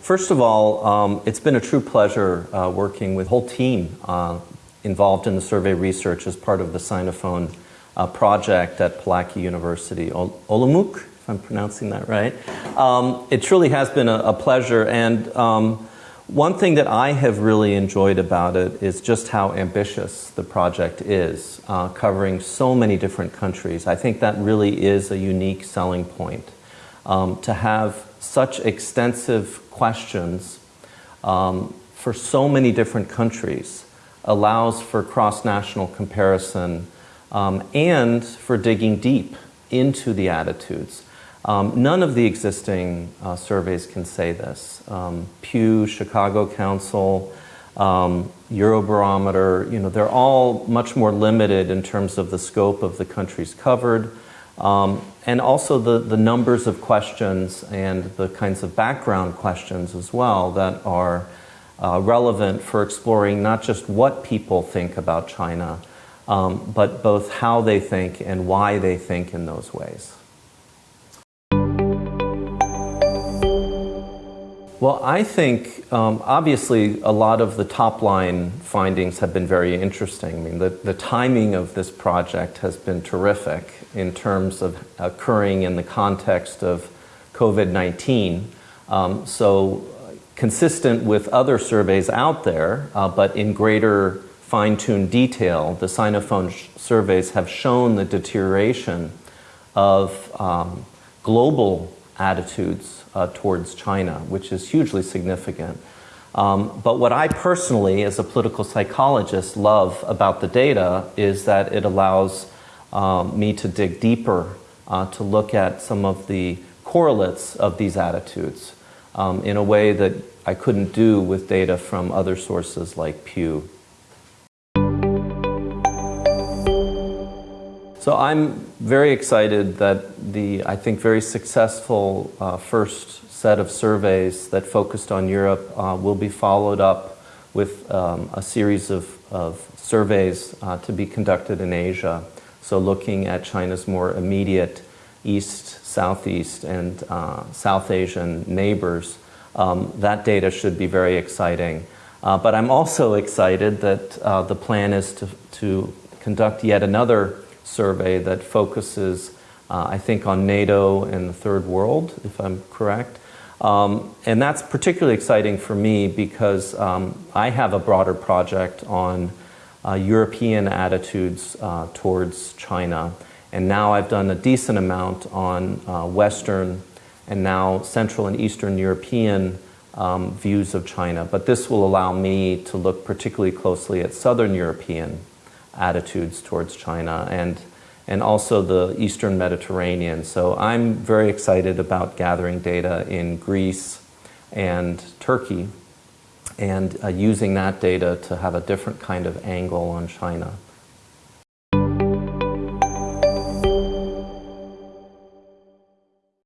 first of all, um, it's been a true pleasure uh, working with the whole team uh, involved in the survey research as part of the Sinophone uh, project at Palacky University, Ol Olomouc, if I'm pronouncing that right. Um, it truly has been a, a pleasure, and um, one thing that I have really enjoyed about it is just how ambitious the project is, uh, covering so many different countries. I think that really is a unique selling point. Um, to have such extensive questions um, for so many different countries allows for cross-national comparison um, and for digging deep into the attitudes. Um, none of the existing uh, surveys can say this. Um, Pew, Chicago Council, um, Eurobarometer, you know, they're all much more limited in terms of the scope of the countries covered, um, and also the, the numbers of questions and the kinds of background questions as well that are uh, relevant for exploring not just what people think about China, um, but both how they think and why they think in those ways. Well, I think um, obviously a lot of the top line findings have been very interesting. I mean, the, the timing of this project has been terrific in terms of occurring in the context of COVID-19. Um, so consistent with other surveys out there, uh, but in greater fine-tuned detail, the Sinophone surveys have shown the deterioration of um, global attitudes uh, towards China, which is hugely significant. Um, but what I personally, as a political psychologist, love about the data is that it allows um, me to dig deeper, uh, to look at some of the correlates of these attitudes um, in a way that I couldn't do with data from other sources like Pew. So I'm very excited that the, I think, very successful uh, first set of surveys that focused on Europe uh, will be followed up with um, a series of, of surveys uh, to be conducted in Asia. So looking at China's more immediate East, Southeast, and uh, South Asian neighbors, um, that data should be very exciting. Uh, but I'm also excited that uh, the plan is to, to conduct yet another survey that focuses, uh, I think, on NATO and the third world, if I'm correct. Um, and that's particularly exciting for me because um, I have a broader project on uh, European attitudes uh, towards China. And now I've done a decent amount on uh, Western and now Central and Eastern European um, views of China. But this will allow me to look particularly closely at Southern European attitudes towards China and, and also the Eastern Mediterranean. So I'm very excited about gathering data in Greece and Turkey and uh, using that data to have a different kind of angle on China.